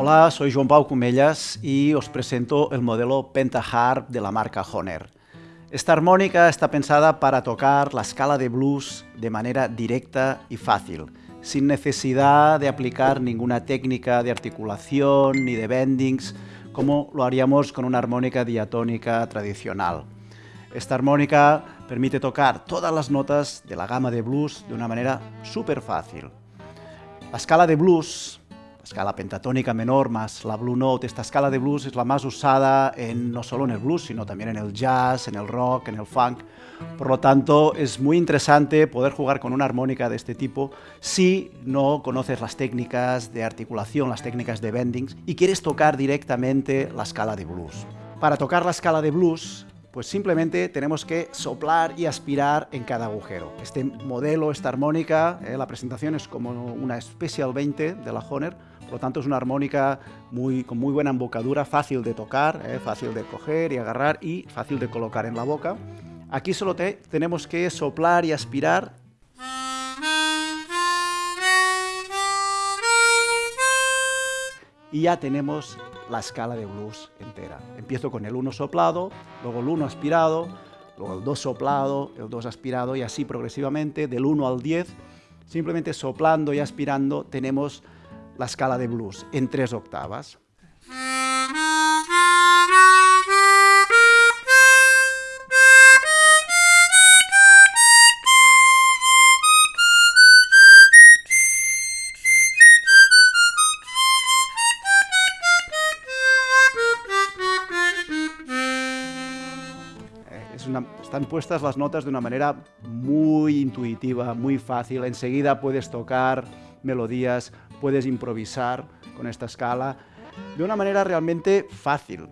Hola, soy Joan Pau Cumellas y os presento el modelo Pentaharp de la marca Honer. Esta armónica está pensada para tocar la escala de blues de manera directa y fácil, sin necesidad de aplicar ninguna técnica de articulación ni de bendings, como lo haríamos con una armónica diatónica tradicional. Esta armónica permite tocar todas las notas de la gama de blues de una manera súper fácil. La escala de blues escala pentatónica menor más la Blue Note. Esta escala de blues es la más usada en, no solo en el blues, sino también en el jazz, en el rock, en el funk. Por lo tanto, es muy interesante poder jugar con una armónica de este tipo si no conoces las técnicas de articulación, las técnicas de bendings y quieres tocar directamente la escala de blues. Para tocar la escala de blues, pues simplemente tenemos que soplar y aspirar en cada agujero. Este modelo, esta armónica, eh, la presentación es como una Special 20 de la Honer, por lo tanto es una armónica muy, con muy buena embocadura, fácil de tocar, eh, fácil de coger y agarrar y fácil de colocar en la boca. Aquí solo tenemos que soplar y aspirar y ya tenemos la escala de blues entera. Empiezo con el 1 soplado, luego el 1 aspirado, luego el 2 soplado, el 2 aspirado y así progresivamente del 1 al 10, simplemente soplando y aspirando tenemos la escala de blues en tres octavas. Eh, están puestas las notas de una manera muy intuitiva, muy fácil. Enseguida puedes tocar melodías, puedes improvisar con esta escala de una manera realmente fácil.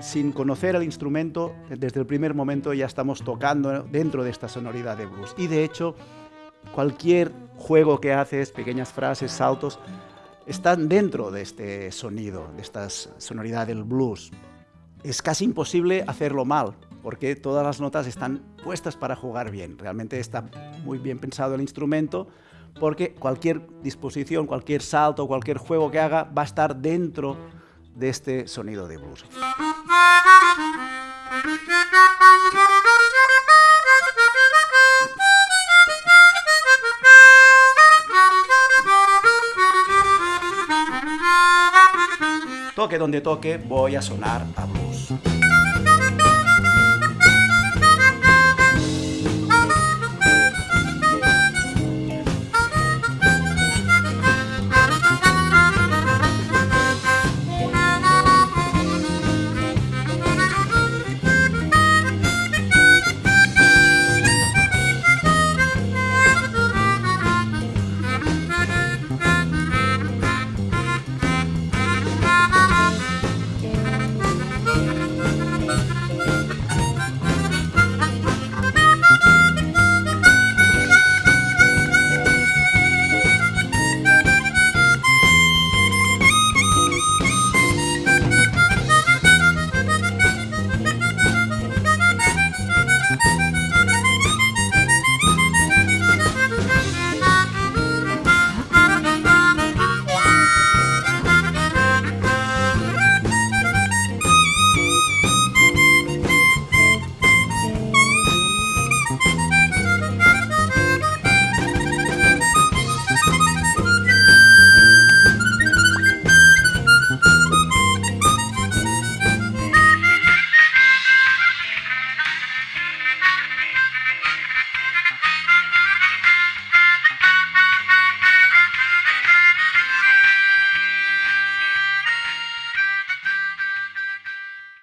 Sin conocer el instrumento, desde el primer momento ya estamos tocando dentro de esta sonoridad de blues. Y de hecho, cualquier juego que haces, pequeñas frases, saltos, están dentro de este sonido, de esta sonoridad del blues. Es casi imposible hacerlo mal, porque todas las notas están puestas para jugar bien. Realmente está muy bien pensado el instrumento, porque cualquier disposición, cualquier salto, cualquier juego que haga va a estar dentro de este sonido de blues. Toque donde toque, voy a sonar a blues.